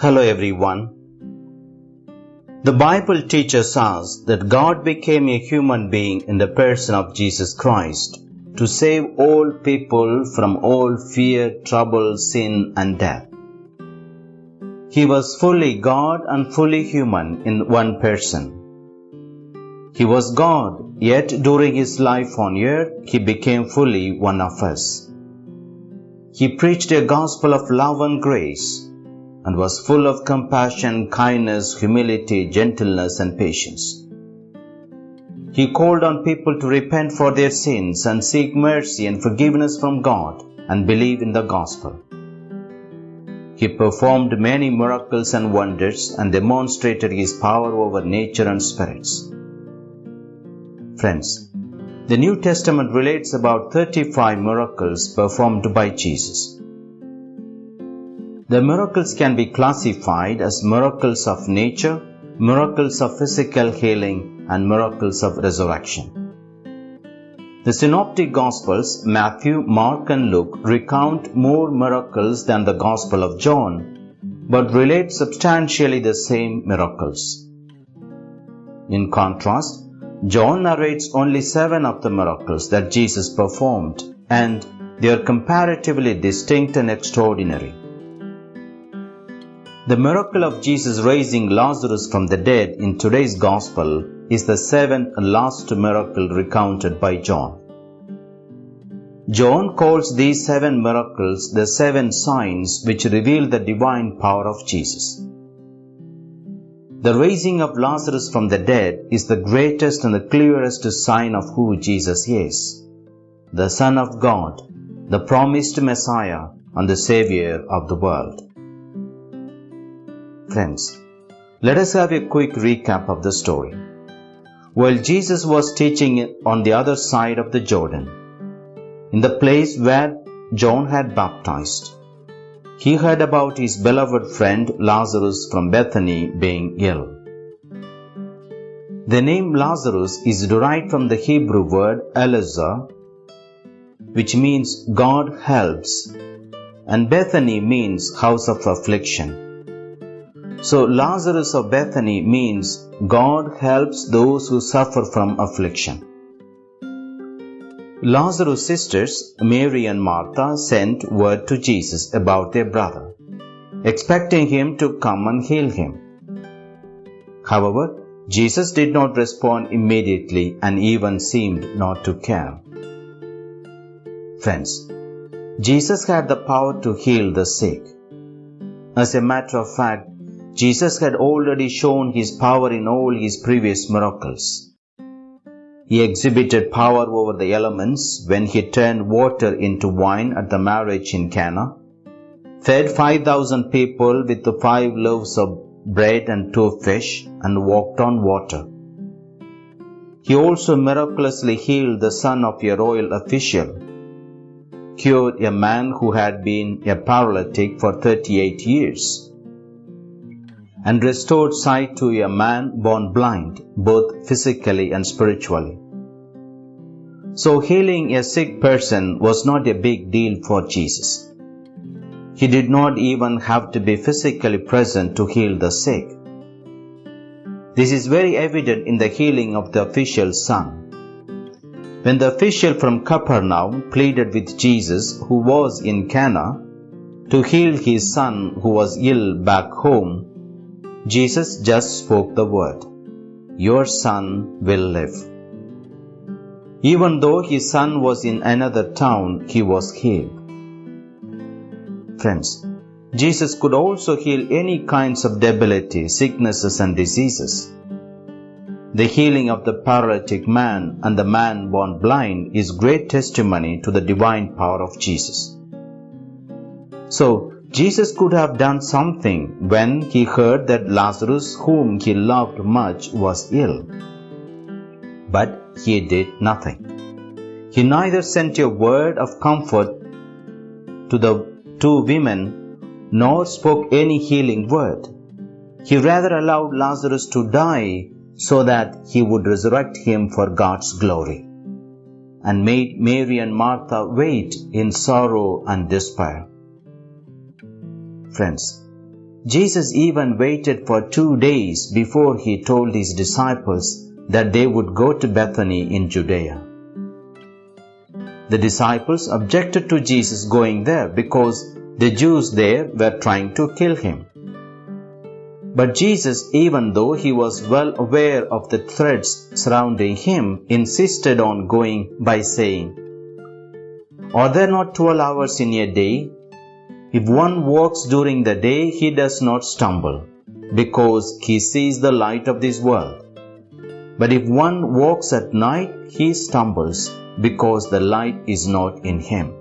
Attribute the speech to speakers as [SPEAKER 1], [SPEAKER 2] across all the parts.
[SPEAKER 1] Hello everyone. The Bible teaches us that God became a human being in the person of Jesus Christ to save all people from all fear, trouble, sin, and death. He was fully God and fully human in one person. He was God, yet during his life on earth, he became fully one of us. He preached a gospel of love and grace and was full of compassion, kindness, humility, gentleness, and patience. He called on people to repent for their sins and seek mercy and forgiveness from God and believe in the gospel. He performed many miracles and wonders and demonstrated his power over nature and spirits. Friends, the New Testament relates about 35 miracles performed by Jesus. The miracles can be classified as miracles of nature, miracles of physical healing, and miracles of resurrection. The Synoptic Gospels, Matthew, Mark, and Luke, recount more miracles than the Gospel of John, but relate substantially the same miracles. In contrast, John narrates only seven of the miracles that Jesus performed, and they are comparatively distinct and extraordinary. The miracle of Jesus raising Lazarus from the dead in today's Gospel is the seventh and last miracle recounted by John. John calls these seven miracles the seven signs which reveal the divine power of Jesus. The raising of Lazarus from the dead is the greatest and the clearest sign of who Jesus is the Son of God, the promised Messiah, and the Savior of the world. Friends, let us have a quick recap of the story. While Jesus was teaching on the other side of the Jordan, in the place where John had baptized, he heard about his beloved friend Lazarus from Bethany being ill. The name Lazarus is derived from the Hebrew word Elazar, which means God helps, and Bethany means house of affliction. So Lazarus of Bethany means God helps those who suffer from affliction. Lazarus' sisters, Mary and Martha, sent word to Jesus about their brother, expecting him to come and heal him. However, Jesus did not respond immediately and even seemed not to care. Friends, Jesus had the power to heal the sick. As a matter of fact, Jesus had already shown his power in all his previous miracles. He exhibited power over the elements when he turned water into wine at the marriage in Cana, fed 5,000 people with the five loaves of bread and two fish, and walked on water. He also miraculously healed the son of a royal official, cured a man who had been a paralytic for 38 years, and restored sight to a man born blind, both physically and spiritually. So healing a sick person was not a big deal for Jesus. He did not even have to be physically present to heal the sick. This is very evident in the healing of the official's son. When the official from Capernaum pleaded with Jesus, who was in Cana, to heal his son who was ill back home, Jesus just spoke the word, Your son will live. Even though his son was in another town, he was healed. Friends, Jesus could also heal any kinds of debility, sicknesses, and diseases. The healing of the paralytic man and the man born blind is great testimony to the divine power of Jesus. So, Jesus could have done something when he heard that Lazarus, whom he loved much, was ill. But he did nothing. He neither sent a word of comfort to the two women nor spoke any healing word. He rather allowed Lazarus to die so that he would resurrect him for God's glory, and made Mary and Martha wait in sorrow and despair. Friends, Jesus even waited for two days before he told his disciples that they would go to Bethany in Judea. The disciples objected to Jesus going there because the Jews there were trying to kill him. But Jesus, even though he was well aware of the threats surrounding him, insisted on going by saying, Are there not twelve hours in a day? If one walks during the day, he does not stumble, because he sees the light of this world. But if one walks at night, he stumbles, because the light is not in him.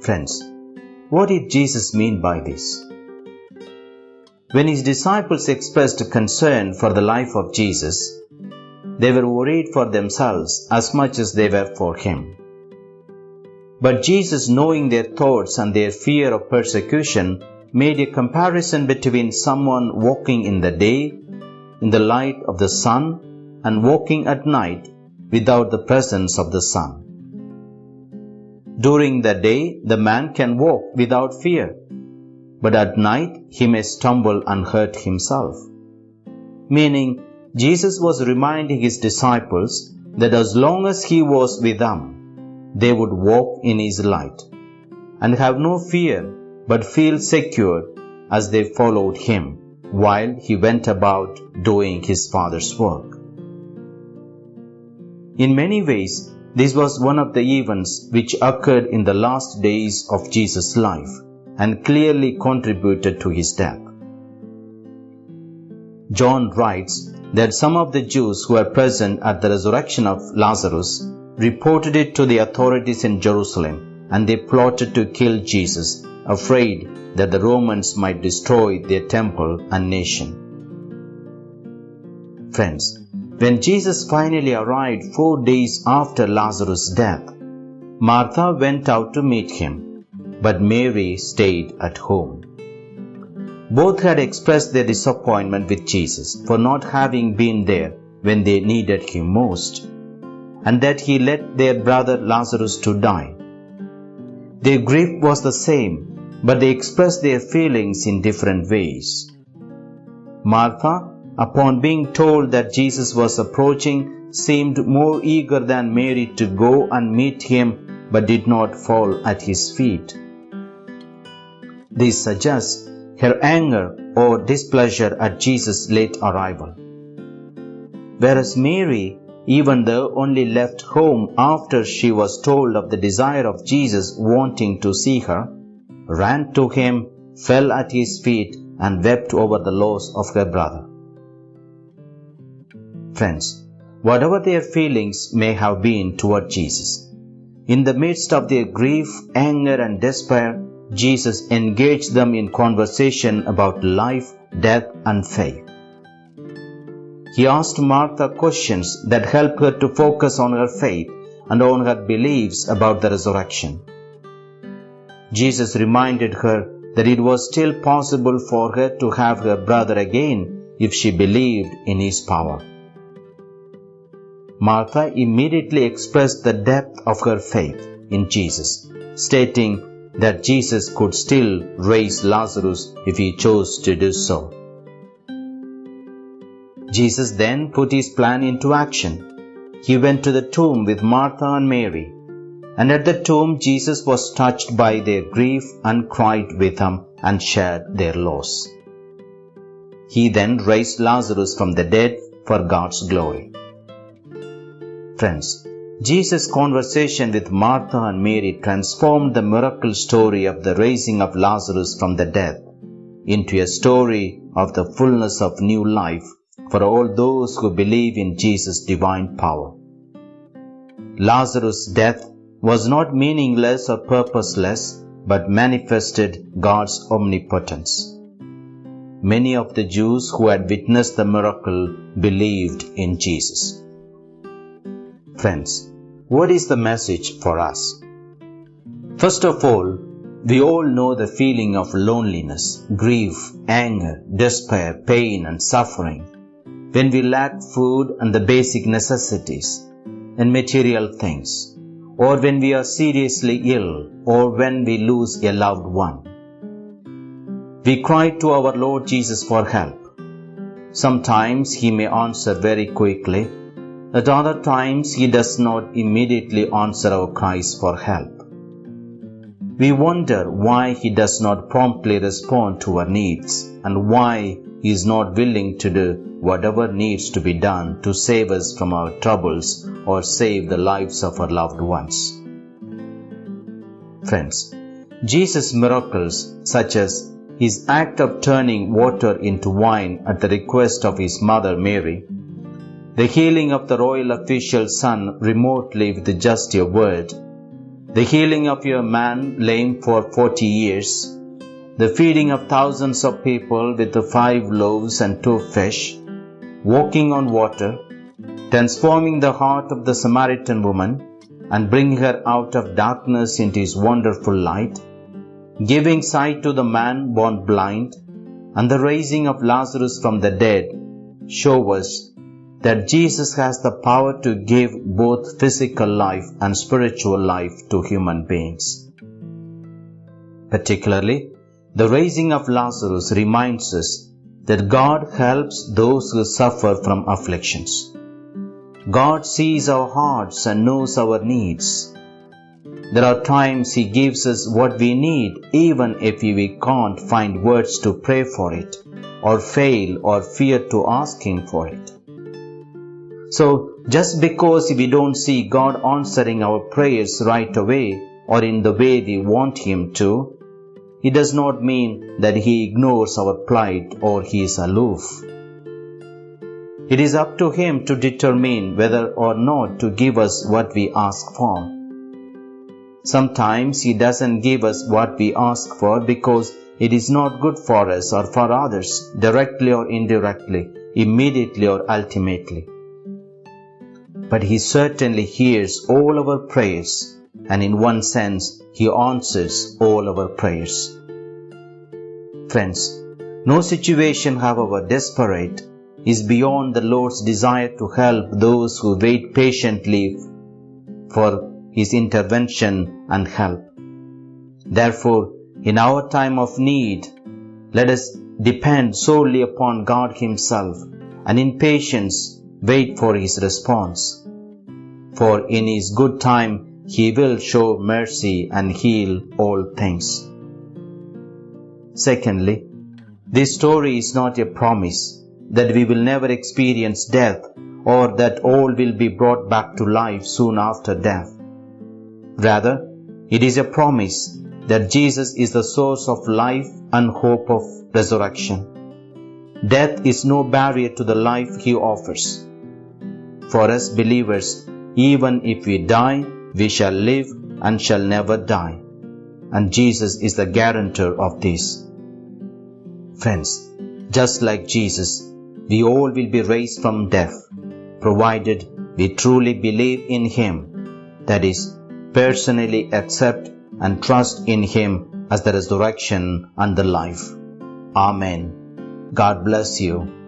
[SPEAKER 1] Friends, what did Jesus mean by this? When his disciples expressed concern for the life of Jesus, they were worried for themselves as much as they were for him. But Jesus, knowing their thoughts and their fear of persecution, made a comparison between someone walking in the day, in the light of the sun, and walking at night without the presence of the sun. During the day, the man can walk without fear, but at night he may stumble and hurt himself. Meaning, Jesus was reminding his disciples that as long as he was with them, they would walk in his light and have no fear but feel secure as they followed him while he went about doing his Father's work. In many ways, this was one of the events which occurred in the last days of Jesus' life and clearly contributed to his death. John writes that some of the Jews who were present at the resurrection of Lazarus reported it to the authorities in Jerusalem, and they plotted to kill Jesus, afraid that the Romans might destroy their temple and nation. Friends, when Jesus finally arrived four days after Lazarus' death, Martha went out to meet him, but Mary stayed at home. Both had expressed their disappointment with Jesus for not having been there when they needed him most and that he let their brother Lazarus to die. Their grief was the same, but they expressed their feelings in different ways. Martha, upon being told that Jesus was approaching, seemed more eager than Mary to go and meet him, but did not fall at his feet. This suggests her anger or displeasure at Jesus' late arrival. Whereas Mary even though only left home after she was told of the desire of Jesus wanting to see her, ran to him, fell at his feet, and wept over the loss of her brother. Friends, whatever their feelings may have been toward Jesus, in the midst of their grief, anger, and despair, Jesus engaged them in conversation about life, death, and faith. He asked Martha questions that helped her to focus on her faith and on her beliefs about the resurrection. Jesus reminded her that it was still possible for her to have her brother again if she believed in his power. Martha immediately expressed the depth of her faith in Jesus, stating that Jesus could still raise Lazarus if he chose to do so. Jesus then put his plan into action. He went to the tomb with Martha and Mary. And at the tomb, Jesus was touched by their grief and cried with them and shared their loss. He then raised Lazarus from the dead for God's glory. Friends, Jesus' conversation with Martha and Mary transformed the miracle story of the raising of Lazarus from the dead into a story of the fullness of new life for all those who believe in Jesus' divine power. Lazarus' death was not meaningless or purposeless, but manifested God's omnipotence. Many of the Jews who had witnessed the miracle believed in Jesus. Friends, what is the message for us? First of all, we all know the feeling of loneliness, grief, anger, despair, pain, and suffering when we lack food and the basic necessities and material things, or when we are seriously ill, or when we lose a loved one. we cry to our Lord Jesus for help. Sometimes He may answer very quickly, at other times He does not immediately answer our cries for help. We wonder why He does not promptly respond to our needs and why He is not willing to do whatever needs to be done to save us from our troubles or save the lives of our loved ones. Friends, Jesus' miracles, such as his act of turning water into wine at the request of his mother Mary, the healing of the royal official's son remotely with just your word, the healing of your man lame for forty years, the feeding of thousands of people with the five loaves and two fish, walking on water, transforming the heart of the Samaritan woman, and bringing her out of darkness into his wonderful light, giving sight to the man born blind, and the raising of Lazarus from the dead show us that Jesus has the power to give both physical life and spiritual life to human beings. Particularly, the raising of Lazarus reminds us that God helps those who suffer from afflictions. God sees our hearts and knows our needs. There are times He gives us what we need, even if we can't find words to pray for it, or fail or fear to ask Him for it. So, just because we don't see God answering our prayers right away or in the way we want Him to, it does not mean that He ignores our plight or He is aloof. It is up to Him to determine whether or not to give us what we ask for. Sometimes He doesn't give us what we ask for because it is not good for us or for others, directly or indirectly, immediately or ultimately. But He certainly hears all our prayers, and in one sense, He answers all our prayers. Friends, no situation, however desperate, is beyond the Lord's desire to help those who wait patiently for His intervention and help. Therefore, in our time of need, let us depend solely upon God Himself and in patience wait for His response. For in His good time He will show mercy and heal all things. Secondly, this story is not a promise that we will never experience death or that all will be brought back to life soon after death. Rather, it is a promise that Jesus is the source of life and hope of resurrection. Death is no barrier to the life He offers. For us believers, even if we die, we shall live and shall never die. And Jesus is the guarantor of this. Friends, just like Jesus, we all will be raised from death, provided we truly believe in Him, that is, personally accept and trust in Him as the resurrection and the life. Amen. God bless you.